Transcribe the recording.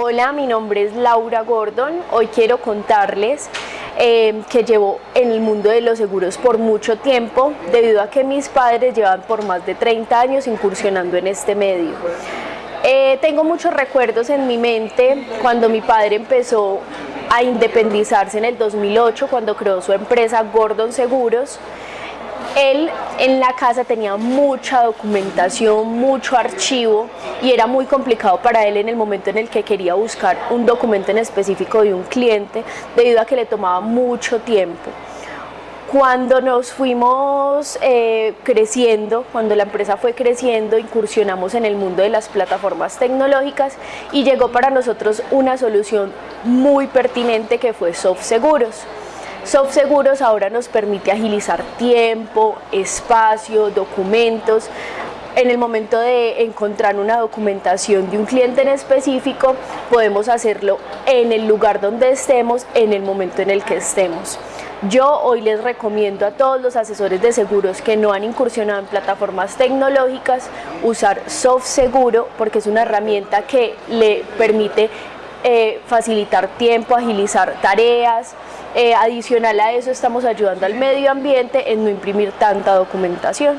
Hola, mi nombre es Laura Gordon. Hoy quiero contarles eh, que llevo en el mundo de los seguros por mucho tiempo debido a que mis padres llevan por más de 30 años incursionando en este medio. Eh, tengo muchos recuerdos en mi mente cuando mi padre empezó a independizarse en el 2008 cuando creó su empresa Gordon Seguros él en la casa tenía mucha documentación, mucho archivo y era muy complicado para él en el momento en el que quería buscar un documento en específico de un cliente debido a que le tomaba mucho tiempo. Cuando nos fuimos eh, creciendo, cuando la empresa fue creciendo, incursionamos en el mundo de las plataformas tecnológicas y llegó para nosotros una solución muy pertinente que fue Soft Seguros. SoftSeguros ahora nos permite agilizar tiempo, espacio, documentos. En el momento de encontrar una documentación de un cliente en específico, podemos hacerlo en el lugar donde estemos, en el momento en el que estemos. Yo hoy les recomiendo a todos los asesores de seguros que no han incursionado en plataformas tecnológicas usar SoftSeguro porque es una herramienta que le permite eh, facilitar tiempo, agilizar tareas, eh, adicional a eso estamos ayudando al medio ambiente en no imprimir tanta documentación.